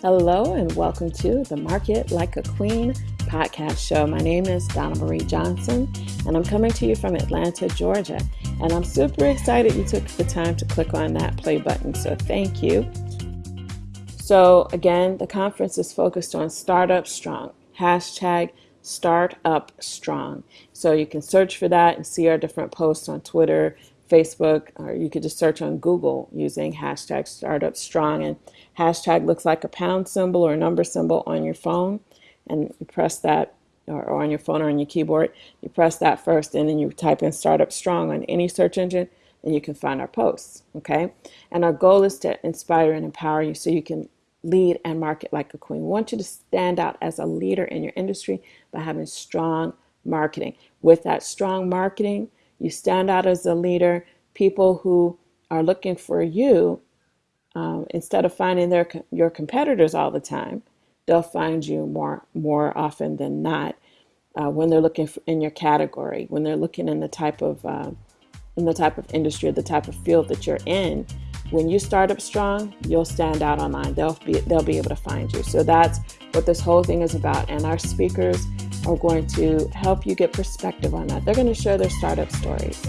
Hello, and welcome to the Market Like a Queen podcast show. My name is Donna Marie Johnson, and I'm coming to you from Atlanta, Georgia. And I'm super excited you took the time to click on that play button, so thank you. So, again, the conference is focused on Startup Strong, hashtag Startup Strong. So, you can search for that and see our different posts on Twitter, Facebook, or you could just search on Google using hashtag Startup Strong. And hashtag looks like a pound symbol or a number symbol on your phone. And you press that, or, or on your phone or on your keyboard, you press that first, and then you type in Startup Strong on any search engine, and you can find our posts. Okay. And our goal is to inspire and empower you so you can lead and market like a queen. We want you to stand out as a leader in your industry by having strong marketing. With that strong marketing, you stand out as a leader. People who are looking for you, um, instead of finding their your competitors all the time, they'll find you more more often than not uh, when they're looking for, in your category, when they're looking in the type of uh, in the type of industry, the type of field that you're in. When you start up strong, you'll stand out online. They'll be they'll be able to find you. So that's what this whole thing is about. And our speakers are going to help you get perspective on that. They're going to share their startup stories.